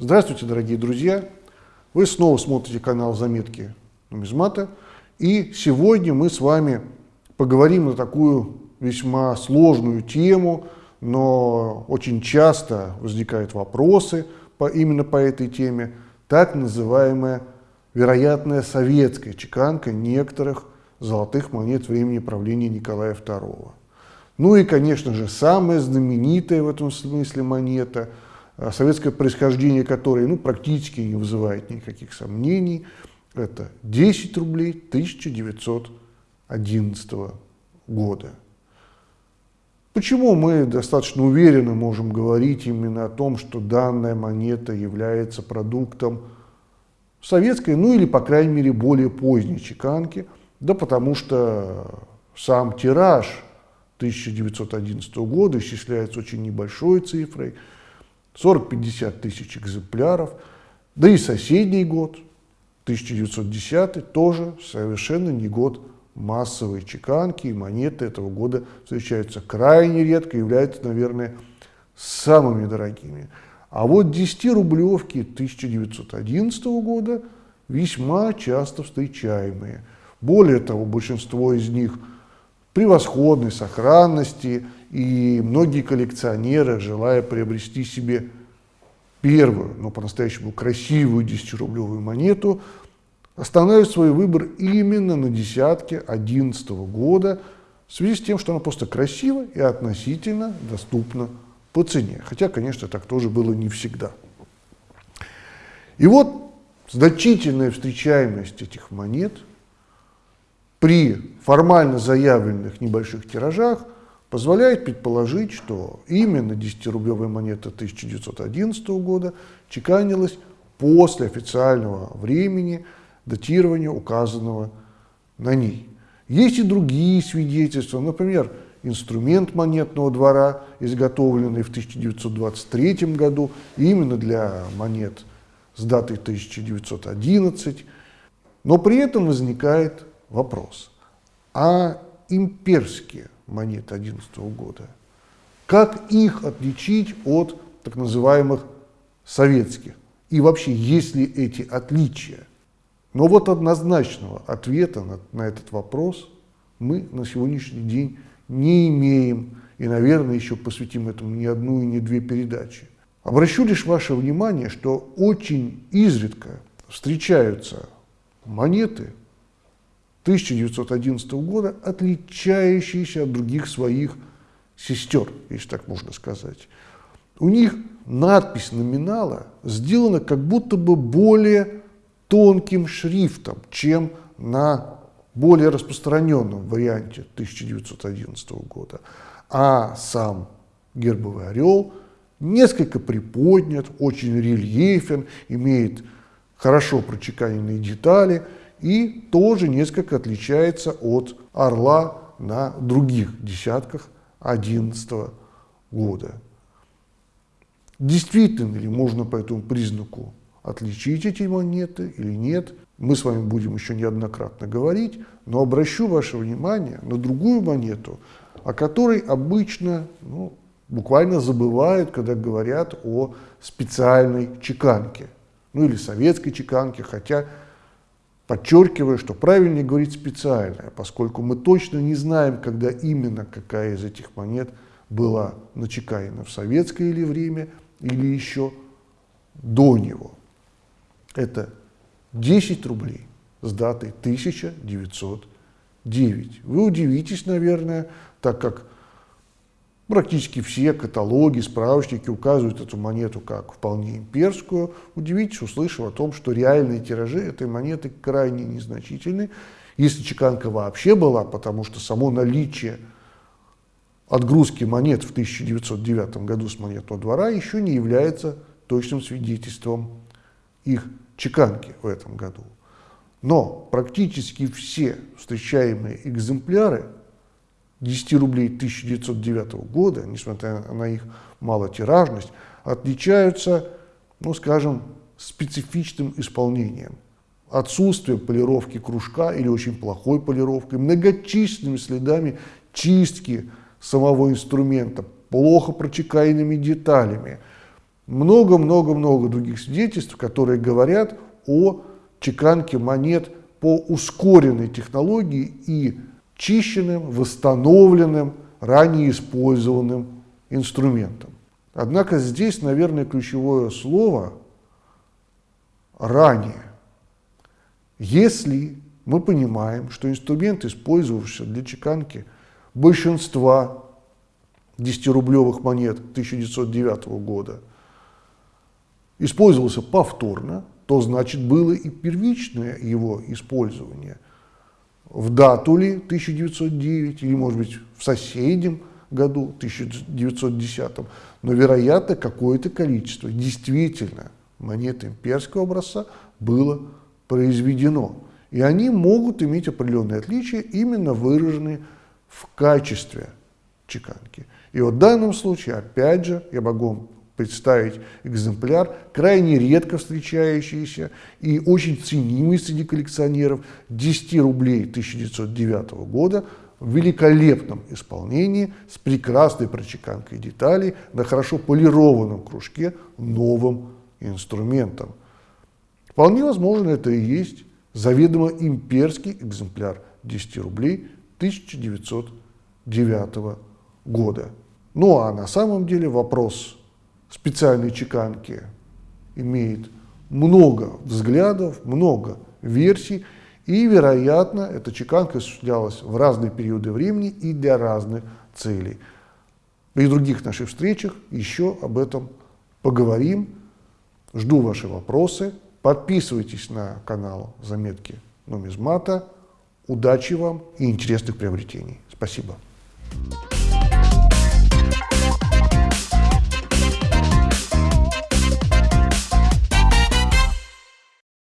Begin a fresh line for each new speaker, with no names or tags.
Здравствуйте, дорогие друзья! Вы снова смотрите канал «Заметки нумизмата». И сегодня мы с вами поговорим на такую весьма сложную тему, но очень часто возникают вопросы по, именно по этой теме, так называемая вероятная советская чеканка некоторых золотых монет времени правления Николая II. Ну и, конечно же, самая знаменитая в этом смысле монета – советское происхождение которой ну, практически не вызывает никаких сомнений. Это 10 рублей 1911 года. Почему мы достаточно уверенно можем говорить именно о том, что данная монета является продуктом советской, ну или, по крайней мере, более поздней чеканки? Да потому что сам тираж 1911 года исчисляется очень небольшой цифрой – 40-50 тысяч экземпляров. Да и соседний год, 1910, тоже совершенно не год массовой чеканки, и монеты этого года встречаются крайне редко, являются, наверное, самыми дорогими. А вот 10-рублевки 1911 года весьма часто встречаемые. Более того, большинство из них превосходной сохранности, и многие коллекционеры, желая приобрести себе первую, но по-настоящему красивую 10-рублевую монету, останавливают свой выбор именно на десятке 2011 года, в связи с тем, что она просто красива и относительно доступна по цене. Хотя, конечно, так тоже было не всегда. И вот значительная встречаемость этих монет при формально заявленных небольших тиражах – позволяет предположить, что именно 10-рублевая монета 1911 года чеканилась после официального времени датирования, указанного на ней. Есть и другие свидетельства, например, инструмент монетного двора, изготовленный в 1923 году именно для монет с датой 1911. Но при этом возникает вопрос, а имперские монет 2011 года. Как их отличить от так называемых советских? И вообще, есть ли эти отличия? Но вот однозначного ответа на, на этот вопрос мы на сегодняшний день не имеем. И, наверное, еще посвятим этому не одну и не две передачи. Обращу лишь ваше внимание, что очень изредка встречаются монеты 1911 года, отличающиеся от других своих сестер, если так можно сказать. У них надпись номинала сделана как будто бы более тонким шрифтом, чем на более распространенном варианте 1911 года. А сам гербовый орел несколько приподнят, очень рельефен, имеет хорошо прочеканенные детали – и тоже несколько отличается от орла на других десятках 2011 года. Действительно ли можно по этому признаку отличить эти монеты или нет, мы с вами будем еще неоднократно говорить, но обращу ваше внимание на другую монету, о которой обычно ну, буквально забывают, когда говорят о специальной чеканке, ну или советской чеканке, хотя Подчеркиваю, что правильнее говорить специальная, поскольку мы точно не знаем, когда именно какая из этих монет была начеканена в советское или время, или еще до него. Это 10 рублей с датой 1909. Вы удивитесь, наверное, так как Практически все каталоги, справочники указывают эту монету как вполне имперскую. Удивитесь, услышав о том, что реальные тиражи этой монеты крайне незначительны, если чеканка вообще была, потому что само наличие отгрузки монет в 1909 году с монетного двора еще не является точным свидетельством их чеканки в этом году. Но практически все встречаемые экземпляры 10 рублей 1909 года, несмотря на их малотиражность, отличаются, ну скажем, специфичным исполнением. Отсутствием полировки кружка или очень плохой полировкой, многочисленными следами чистки самого инструмента, плохо прочекаянными деталями, много-много-много других свидетельств, которые говорят о чеканке монет по ускоренной технологии и чищенным, восстановленным, ранее использованным инструментом. Однако здесь, наверное, ключевое слово «ранее». Если мы понимаем, что инструмент, использовавшийся для чеканки большинства 10-рублевых монет 1909 года, использовался повторно, то значит было и первичное его использование. В дату ли 1909 или, может быть, в соседнем году, 1910, но, вероятно, какое-то количество действительно монет имперского образца было произведено. И они могут иметь определенные отличия, именно выраженные в качестве чеканки. И вот в данном случае, опять же, я могу представить экземпляр, крайне редко встречающийся и очень ценимый среди коллекционеров 10 рублей 1909 года в великолепном исполнении с прекрасной прочеканкой деталей на хорошо полированном кружке новым инструментом. Вполне возможно, это и есть заведомо имперский экземпляр 10 рублей 1909 года. Ну а на самом деле вопрос специальной чеканки имеет много взглядов, много версий, и, вероятно, эта чеканка осуществлялась в разные периоды времени и для разных целей. При других наших встречах еще об этом поговорим. Жду ваши вопросы. Подписывайтесь на канал «Заметки нумизмата». Удачи вам и интересных приобретений. Спасибо.